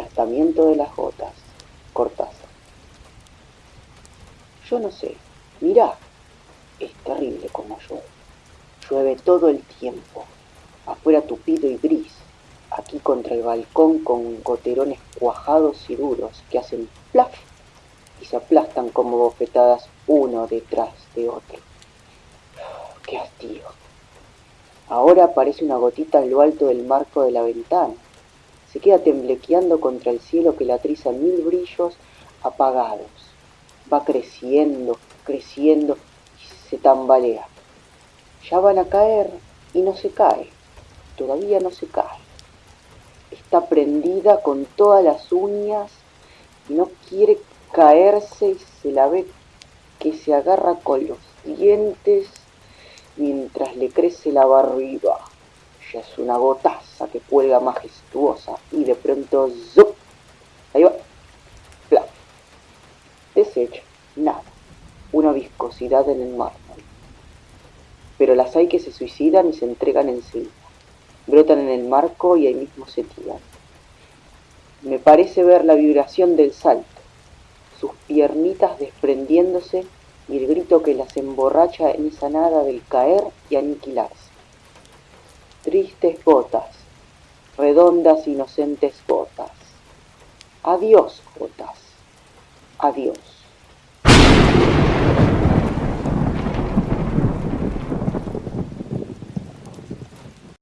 aplastamiento de las gotas. Cortázar. Yo no sé, mirá, es terrible como llueve. Llueve todo el tiempo, afuera tupido y gris, aquí contra el balcón con goterones cuajados y duros que hacen plaf y se aplastan como bofetadas uno detrás de otro. ¡Qué hastío! Ahora aparece una gotita en lo alto del marco de la ventana. Se queda temblequeando contra el cielo que la triza mil brillos apagados. Va creciendo, creciendo y se tambalea. Ya van a caer y no se cae. Todavía no se cae. Está prendida con todas las uñas y no quiere caerse y se la ve que se agarra con los dientes mientras le crece la barriga. Es una gotaza que cuelga majestuosa y de pronto ¡zup! Ahí va. Plaf. Desecha. Nada. Una viscosidad en el mármol. Pero las hay que se suicidan y se entregan encima. Brotan en el marco y ahí mismo se tiran. Me parece ver la vibración del salto, sus piernitas desprendiéndose y el grito que las emborracha en esa nada del caer y aniquilarse. Tristes gotas, redondas inocentes gotas. Adiós, gotas. Adiós.